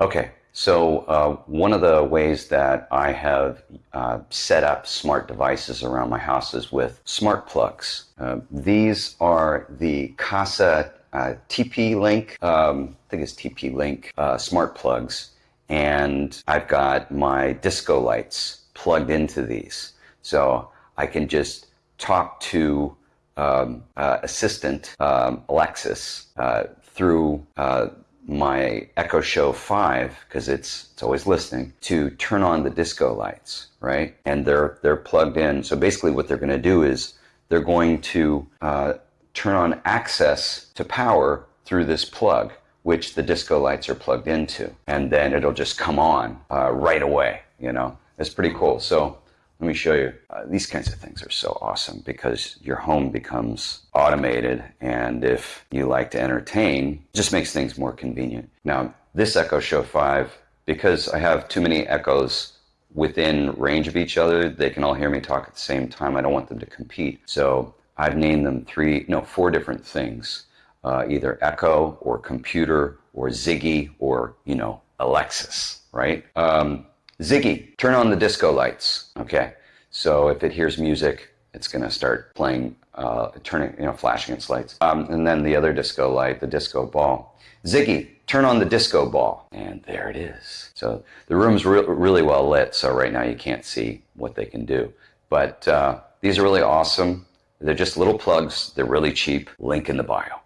Okay, so uh, one of the ways that I have uh, set up smart devices around my house is with smart plugs. Uh, these are the Kasa uh, TP-Link, um, I think it's TP-Link uh, smart plugs, and I've got my disco lights plugged into these. So I can just talk to um, uh, Assistant um, Alexa through my Echo Show 5, because it's, it's always listening, to turn on the disco lights, right? And they're, they're plugged in. So basically what they're going to do is they're going to uh, turn on access to power through this plug, which the disco lights are plugged into. And then it'll just come on uh, right away, you know? It's pretty cool. So let me show you. Uh, these kinds of things are so awesome because your home becomes automated. And if you like to entertain, just makes things more convenient. Now, this Echo Show 5, because I have too many Echoes within range of each other, they can all hear me talk at the same time. I don't want them to compete. So I've named them three, no, four different things. Uh, either Echo or computer or Ziggy or, you know, Alexa, right? Um, Ziggy, turn on the disco lights. Okay, so if it hears music, it's going to start playing, uh, turning, you know, flashing its lights. Um, and then the other disco light, the disco ball. Ziggy, turn on the disco ball. And there it is. So the room's re really well lit, so right now you can't see what they can do. But uh, these are really awesome. They're just little plugs. They're really cheap. Link in the bio.